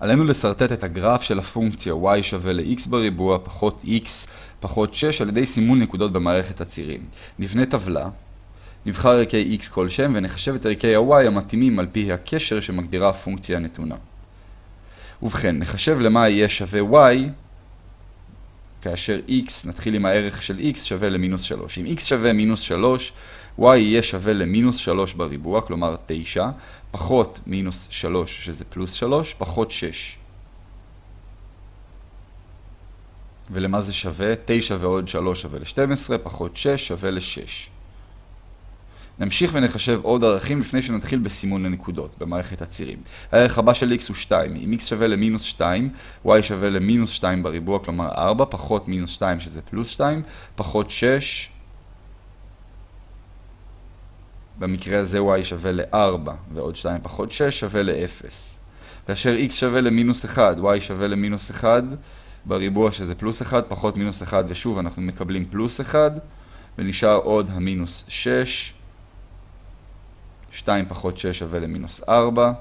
עלינו לסרטט את הגרף של הפונקציה y שווה ל-x בריבוע פחות x פחות 6 על ידי סימון נקודות במערכת הצירים. נבנה טבלה, נבחר ערכי x כלשהם ונחשב את ערכי ה-y המתאימים על פי הקשר שמגדירה הפונקציה הנתונה. ובכן, נחשב למה יהיה שווה y כאשר x, נתחיל עם הערך של x שווה למינוס 3. אם x שווה מינוס 3, y יהיה שווה למינוס 3 בריבוע, כלומר 9, פחות מינוס 3 שזה פלוס 3, פחות 6. ולמה זה שווה? 9 ועוד 3 שווה ל-12, פחות 6 שווה ל-6. נמשיך ונחשב עוד ערכים לפני שנתחיל בסימון הנקודות במערכת הצירים. הערך הבא של x הוא 2. אם x שווה למינוס 2, y שווה למינוס 2 בריבוע, כלומר 4, פחות מינוס 2 שזה פלוס 2, פחות 6. במקרה הזה y שווה ל-4, ועוד 2 פחות 6 שווה ל-0. כאשר x שווה למינוס 1, y שווה למינוס 1, בריבוע שזה פלוס 1, פחות מינוס 1, ושוב אנחנו מקבלים פלוס 1, ונשאר עוד המינוס 6. 2 פחות 6 שווה למינוס 4.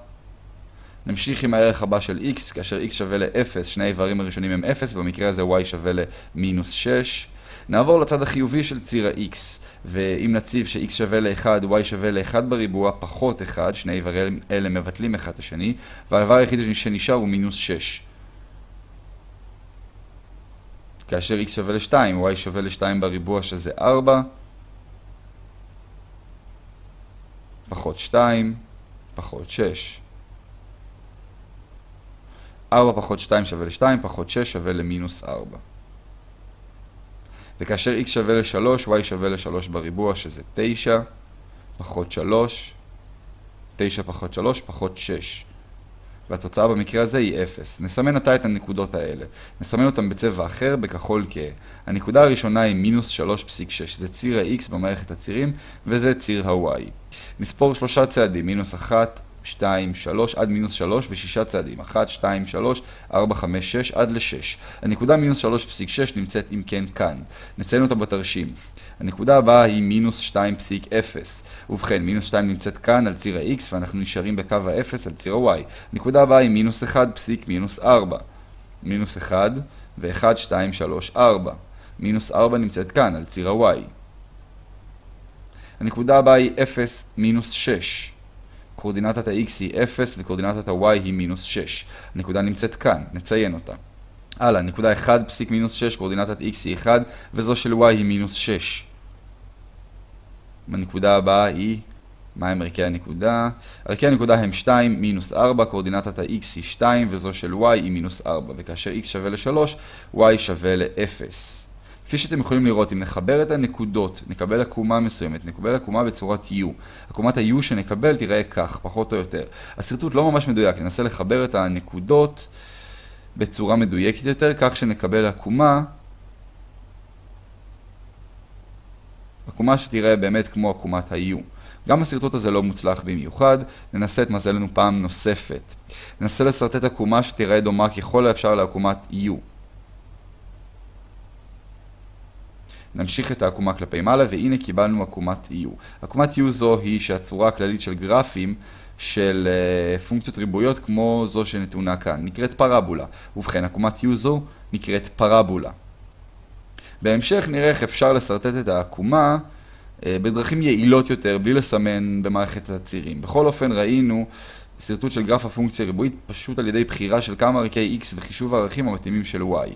נמשיך עם הערך הבא של x, כאשר x שווה ל-0, שני האיברים הראשונים הם 0, במקרה הזה y שווה למינוס 6. נעבור לצד החיובי של ציר ה-x, ואם נציב ש-x שווה ל-1, y שווה ל-1 בריבוע, פחות 1, שני איברים אלה מבטלים אחד את השני, והאיבר היחיד שנשאר הוא מינוס 6. כאשר x שווה ל-2, y שווה ל-2 בריבוע שזה 4, פחות 2, פחות 6. 4 פחות 2 שווה ל-2, פחות 6 שווה למינוס 4. וכאשר x שווה ל-3, y שווה ל-3 בריבוע, שזה 9, פחות 3, 9 פחות 3, פחות 6. והתוצאה במקרה הזה היא 0. נסמן עתה את הנקודות האלה. נסמן אותן בצבע אחר, בכחול כהה. הנקודה הראשונה היא מינוס 3.6, זה ציר ה-x במערכת הצירים, וזה ציר ה-y. נספור שלושה צעדים, מינוס 1, 2, 3, עד מינוס 3 ושישה צעדים, 1, 2, 3, 4, 5, 6, עד ל-6. הנקודה מינוס 3.6 נמצאת אם כן כאן. נציין אותה בתרשים. הנקודה הבאה היא מינוס 2.0. ובכן, מינוס 2 נמצאת כאן על ציר ה-x ואנחנו נשארים בקו ה-0 על ציר ה-y. הנקודה הבאה היא מינוס 1 פסיק מינוס 4. מינוס 1 ו-1, 2, 3, 4. מינוס 4 נמצאת כאן על ציר ה-y. הנקודה הבאה היא 0 מינוס 6. קורדינטת ה-x היא 0 וקורדינטת ה-y היא מינוס 6. הנקודה נמצאת כאן, נציין אותה. הלאה, נקודה 1 פסיק מינוס 6, קורדינטת x היא 1, וזו של y היא מינוס 6. הנקודה הבאה היא, מהם ערכי הנקודה? ערכי הנקודה הם 2, מינוס 4, קורדינטת ה-x היא 2, וזו של y היא מינוס 4. וכאשר x שווה ל-3, y שווה ל-0. כפי שאתם יכולים לראות, אם נחבר את הנקודות, נקבל עקומה מסוימת, נקבל עקומה בצורת U. עקומת ה-U שנקבל תראה כך, פחות או יותר. השרטוט לא ממש מדויק, ננסה לחבר את הנקודות בצורה מדויקת יותר, כך שנקבל עקומה, עקומה שתראה באמת כמו עקומת ה-U. גם השרטוט הזה לא מוצלח במיוחד, ננסה את מזלנו פעם נוספת. ננסה לשרטט עקומה שתראה דומה ככל האפשר לעקומת U. נמשיך את העקומה כלפי מעלה, והנה קיבלנו עקומת U. עקומת U זו היא שהצורה הכללית של גרפים של uh, פונקציות ריבועיות כמו זו שנתונה כאן, נקראת פרבולה. ובכן, עקומת U זו נקראת פרבולה. בהמשך נראה איך אפשר לשרטט את העקומה uh, בדרכים יעילות יותר, בלי לסמן במערכת הצירים. בכל אופן ראינו שרטוט של גרף הפונקציה ריבועית פשוט על ידי בחירה של כמה ערכי x וחישוב הערכים המתאימים של y.